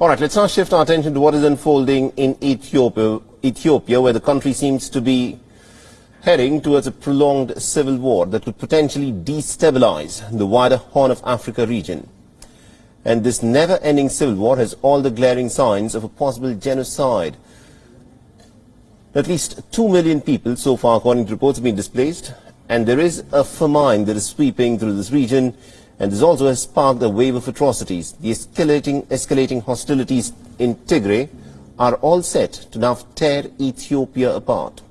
All right, let's now shift our attention to what is unfolding in Ethiopia, Ethiopia, where the country seems to be heading towards a prolonged civil war that could potentially destabilize the wider Horn of Africa region. And this never-ending civil war has all the glaring signs of a possible genocide. At least 2 million people so far, according to reports, have been displaced, and there is a famine that is sweeping through this region, and this also has sparked a wave of atrocities. The escalating, escalating hostilities in Tigray are all set to now tear Ethiopia apart.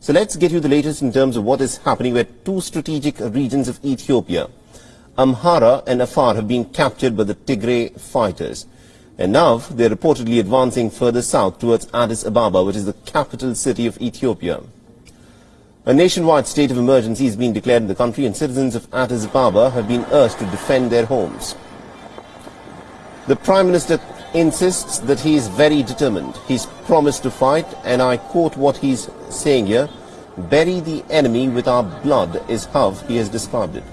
So let's get you the latest in terms of what is happening where two strategic regions of Ethiopia, Amhara and Afar, have been captured by the Tigray fighters. And now they're reportedly advancing further south towards Addis Ababa, which is the capital city of Ethiopia. A nationwide state of emergency has been declared in the country and citizens of Addis Ababa have been urged to defend their homes. The Prime Minister insists that he is very determined. He's promised to fight, and I quote what he's saying here, bury the enemy with our blood is how he has described it.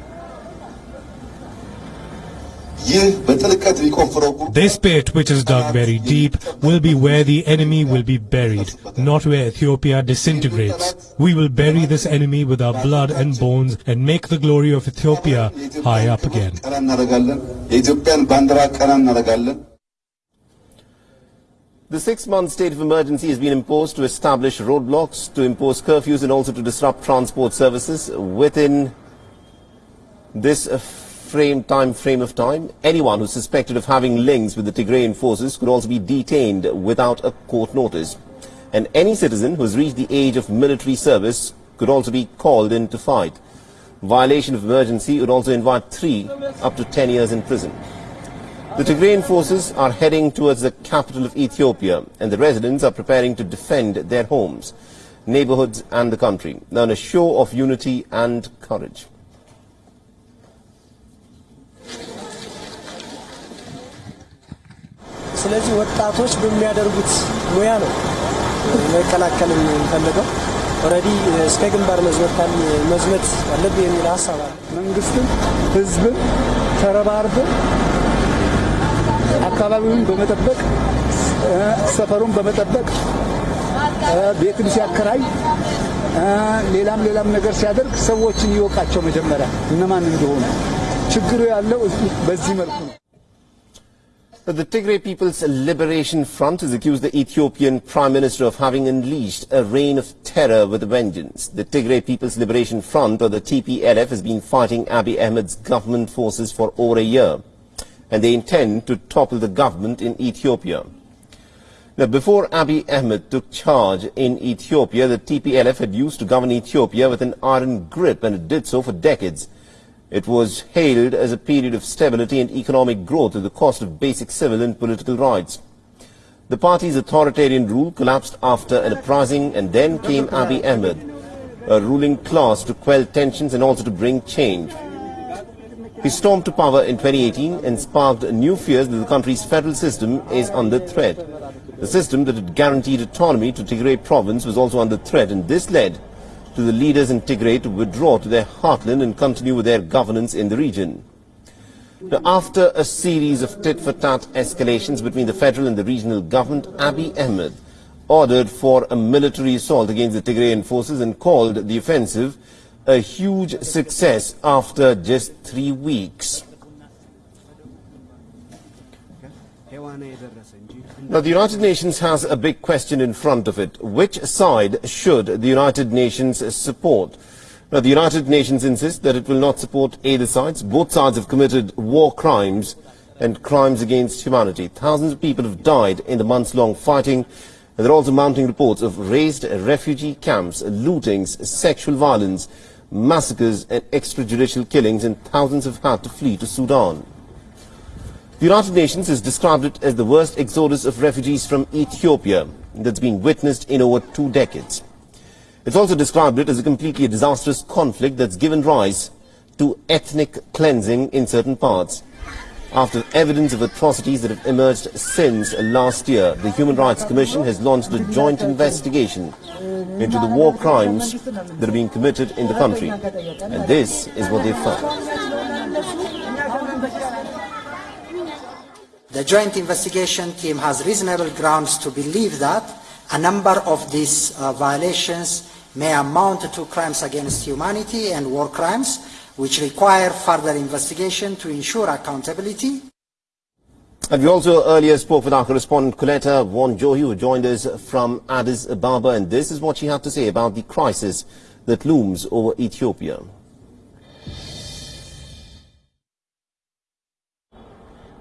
This pit, which is dug very deep, will be where the enemy will be buried, not where Ethiopia disintegrates. We will bury this enemy with our blood and bones and make the glory of Ethiopia high up again. The six-month state of emergency has been imposed to establish roadblocks, to impose curfews and also to disrupt transport services within this frame time frame of time. Anyone who's suspected of having links with the Tigrayan forces could also be detained without a court notice. And any citizen who has reached the age of military service could also be called in to fight. Violation of emergency would also invite three up to 10 years in prison. The Tigrayan forces are heading towards the capital of Ethiopia and the residents are preparing to defend their homes, neighborhoods and the country, now a show of unity and courage. ስለዚህ ወጣቶች በሚያደርጉት ሙያ ነው መከላከል የሚፈልገው ኦልሬዲ እስከ ግንባር መዝመት መዝመት አለብህ የሚል ሀሳብ አለ። መንግስትም ህዝብም ተረባርበን አካባቢውን በመጠበቅ ሰፈሩን በመጠበቅ ቤትም ሲያከራይ ሌላም ሌላም ነገር ሲያደርግ ሰዎችን ይወቃቸው መጀመሪያ እነማን እንደሆኑ። ችግሩ ያለው በዚህ መልኩ ነው። The Tigray People's Liberation Front has accused the Ethiopian Prime Minister of having unleashed a reign of terror with a vengeance. The Tigray People's Liberation Front, or the TPLF, has been fighting Abiy Ahmed's government forces for over a year, and they intend to topple the government in Ethiopia. Now, before Abiy Ahmed took charge in Ethiopia, the TPLF had used to govern Ethiopia with an iron grip, and it did so for decades. It was hailed as a period of stability and economic growth at the cost of basic civil and political rights. The party's authoritarian rule collapsed after an uprising and then came Abiy Ahmed, a ruling class to quell tensions and also to bring change. He stormed to power in 2018 and sparked new fears that the country's federal system is under threat. The system that had guaranteed autonomy to Tigray province was also under threat and this led to the leaders in Tigray to withdraw to their heartland and continue with their governance in the region. Now, after a series of tit-for-tat escalations between the federal and the regional government, Abiy Ahmed ordered for a military assault against the Tigrayan forces and called the offensive a huge success after just three weeks. Now, the United Nations has a big question in front of it. Which side should the United Nations support? Now, the United Nations insists that it will not support either sides. Both sides have committed war crimes and crimes against humanity. Thousands of people have died in the months-long fighting. And there are also mounting reports of raised refugee camps, lootings, sexual violence, massacres and extrajudicial killings, and thousands have had to flee to Sudan. The United Nations has described it as the worst exodus of refugees from Ethiopia that's been witnessed in over two decades. It's also described it as a completely disastrous conflict that's given rise to ethnic cleansing in certain parts. After evidence of atrocities that have emerged since last year, the Human Rights Commission has launched a joint investigation into the war crimes that are being committed in the country. And this is what they found. The joint investigation team has reasonable grounds to believe that a number of these uh, violations may amount to crimes against humanity and war crimes, which require further investigation to ensure accountability. And we also earlier spoke with our correspondent Coletta Wanjohi, who joined us from Addis Ababa, and this is what she had to say about the crisis that looms over Ethiopia.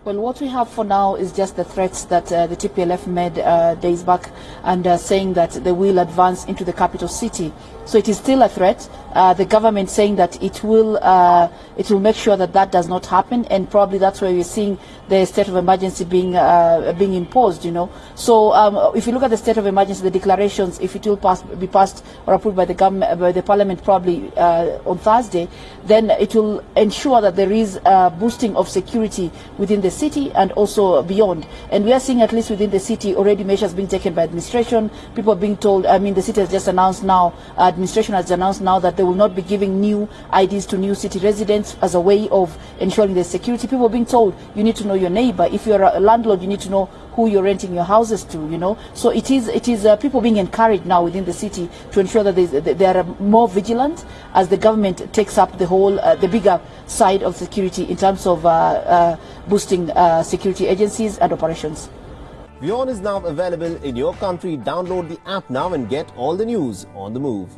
Well, what we have for now is just the threats that uh, the TPLF made uh, days back and uh, saying that they will advance into the capital city. So it is still a threat. Uh, the government saying that it will uh, it will make sure that that does not happen, and probably that's why we're seeing the state of emergency being uh, being imposed. You know, so um, if you look at the state of emergency, the declarations, if it will pass, be passed or approved by the government by the parliament probably on Thursday, then it will ensure that there is a boosting of security within the city and also beyond. And we are seeing at least within the city already measures being taken by administration. People being told. I mean, the city has just announced now. Administration has announced now that they will not be giving new IDs to new city residents as a way of ensuring their security. People are being told you need to know your neighbor. If you're a landlord, you need to know who you're renting your houses to, you know. So it is, it is uh, people being encouraged now within the city to ensure that they are more vigilant as the government takes up the whole, uh, the bigger side of security in terms of uh, uh boosting uh, security agencies and operations. WION is now available in your country. Download the app now and get all the news on the move.